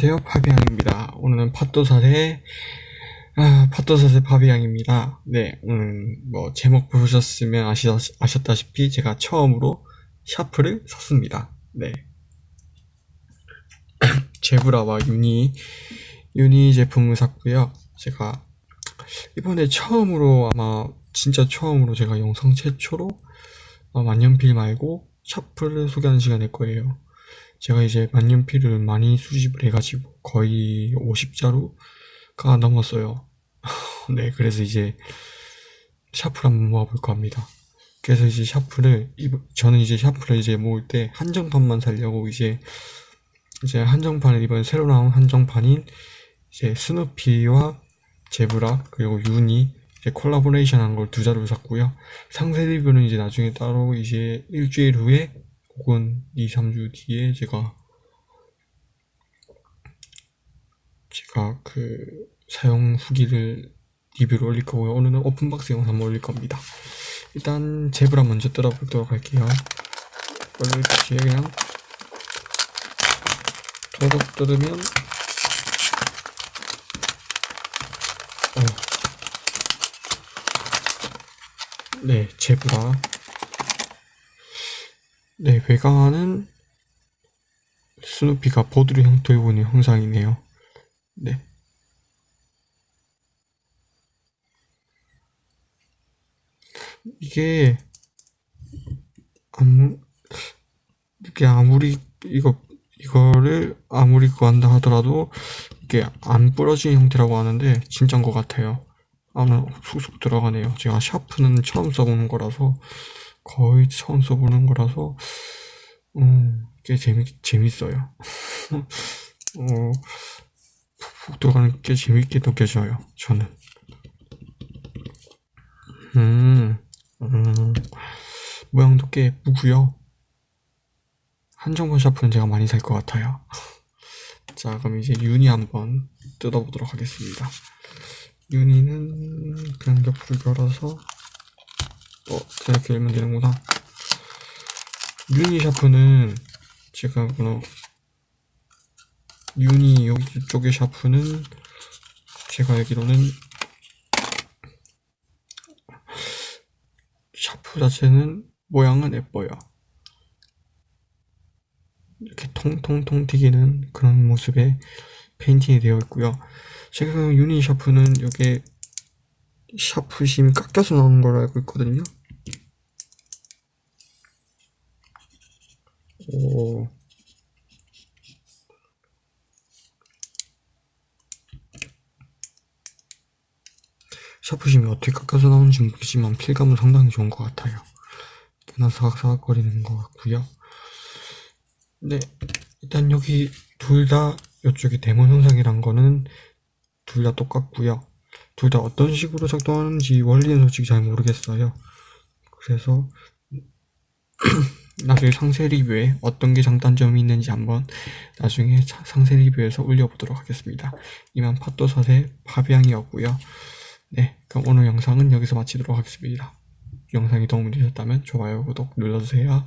안녕하세요. 파비앙입니다. 오늘은 팟도사의 아, 팟도사의 파비앙입니다. 네 오늘 뭐 제목 보셨으면 아시, 아셨다시피 제가 처음으로 샤프를 샀습니다. 네. 제브라와 유니 유니 제품을 샀고요. 제가 이번에 처음으로 아마 진짜 처음으로 제가 영상 최초로 어, 만년필 말고 샤프를 소개하는 시간일 거예요 제가 이제 만년필을 많이 수집을 해가지고 거의 50자루가 넘었어요. 네 그래서 이제 샤프를 한번 모아볼까 합니다. 그래서 이제 샤프를 저는 이제 샤프를 이제 모을 때 한정판만 살려고 이제 이제 한정판을 이번 새로 나온 한정판인 이제 스누피와 제브라 그리고 유니 이제 콜라보레이션 한 걸 두 자루 샀고요. 상세 리뷰는 이제 나중에 따로 이제 일주일 후에 혹은 2, 3주 뒤에 제가 제가 그 사용 후기를 리뷰를 올릴 거고요. 오늘은 오픈박스 영상 올릴 겁니다. 일단 제브라 먼저 뜯어보도록 할게요. 이걸 이렇게 그냥 도둑 뜯으면 어. 네 제브라 네, 외관은 스누피가 보드로 형태의 보는 형상이네요. 네. 이게 아무 이게 아무리 이거 이거를 아무리 구한다 하더라도 이게 안 부러진 형태라고 하는데 진짠 것 같아요. 안에 쑥쑥 들어가네요. 제가 샤프는 처음 써보는 거라서 거의 처음 써보는 거라서 음, 꽤 재미, 재밌어요. 어, 푹푹 들어가는 게 재밌게 느껴져요 저는. 음, 음. 모양도 꽤 예쁘고요. 한정판 샤프는 제가 많이 살 것 같아요. 자 그럼 이제 유니 한번 뜯어보도록 하겠습니다. 유니는 그냥 옆으로 열어서 어, 이렇게 열면 되는구나. 유니 샤프는 제가 뭐 유니 여기 쪽의 샤프는 제가 알기로는 샤프 자체는 모양은 예뻐요. 이렇게 통통통 튀기는 그런 모습의 페인팅이 되어 있고요. 제가 유니 샤프는 이게 샤프심이 깎여서 나오는 걸로 알고 있거든요. 오. 샤프심이 어떻게 깎아서 나오는지 모르겠지만 필감은 상당히 좋은 것 같아요. 꽤나 사각사각거리는 것 같고요. 네, 일단 여기 둘 다 이쪽에 데모 현상이란 거는 둘 다 똑같고요. 둘 다 어떤 식으로 작동하는지 원리는 솔직히 잘 모르겠어요. 그래서 나중에 상세 리뷰에 어떤 게 장단점이 있는지 한번 나중에 상세 리뷰에서 올려보도록 하겠습니다. 이만 팟도사의 파비앙이었고요. 네, 그럼 오늘 영상은 여기서 마치도록 하겠습니다. 영상이 도움이 되셨다면 좋아요, 구독 눌러주세요.